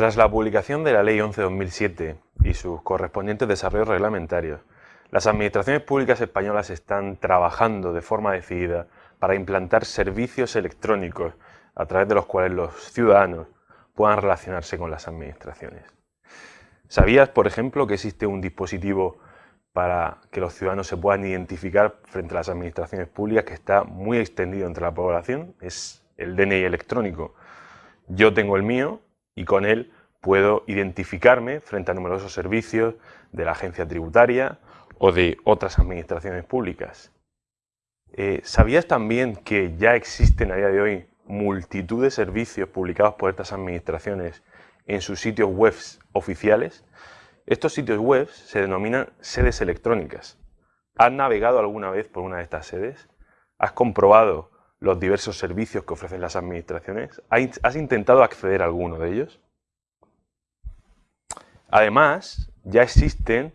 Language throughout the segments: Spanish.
Tras la publicación de la Ley 11-2007 y sus correspondientes desarrollos reglamentarios, las administraciones públicas españolas están trabajando de forma decidida para implantar servicios electrónicos a través de los cuales los ciudadanos puedan relacionarse con las administraciones. ¿Sabías, por ejemplo, que existe un dispositivo para que los ciudadanos se puedan identificar frente a las administraciones públicas que está muy extendido entre la población? Es el DNI electrónico. Yo tengo el mío y con él puedo identificarme frente a numerosos servicios de la agencia tributaria o de otras administraciones públicas. Eh, ¿Sabías también que ya existen a día de hoy multitud de servicios publicados por estas administraciones en sus sitios web oficiales? Estos sitios web se denominan sedes electrónicas. ¿Has navegado alguna vez por una de estas sedes? ¿Has comprobado los diversos servicios que ofrecen las administraciones? ¿Has intentado acceder a alguno de ellos? Además, ya existen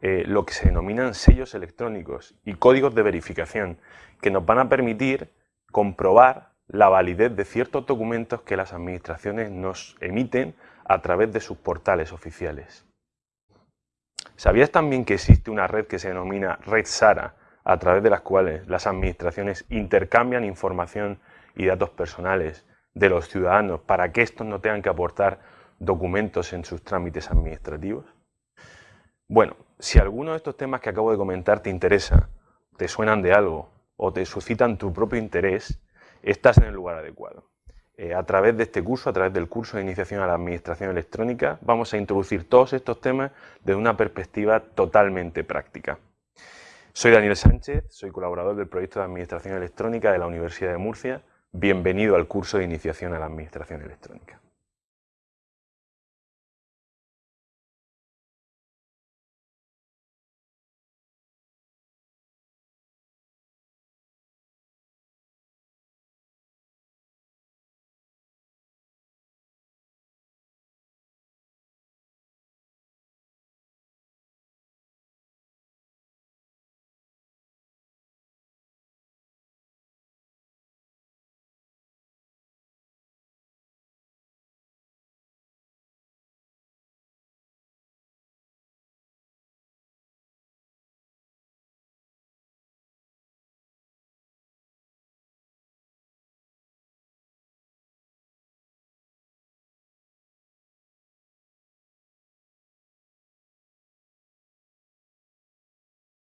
eh, lo que se denominan sellos electrónicos y códigos de verificación que nos van a permitir comprobar la validez de ciertos documentos que las administraciones nos emiten a través de sus portales oficiales. ¿Sabías también que existe una red que se denomina Red SARA, a través de las cuales las administraciones intercambian información y datos personales de los ciudadanos para que estos no tengan que aportar documentos en sus trámites administrativos? Bueno, si alguno de estos temas que acabo de comentar te interesa, te suenan de algo o te suscitan tu propio interés, estás en el lugar adecuado. Eh, a través de este curso, a través del curso de iniciación a la administración electrónica, vamos a introducir todos estos temas desde una perspectiva totalmente práctica. Soy Daniel Sánchez, soy colaborador del proyecto de Administración Electrónica de la Universidad de Murcia. Bienvenido al curso de Iniciación a la Administración Electrónica.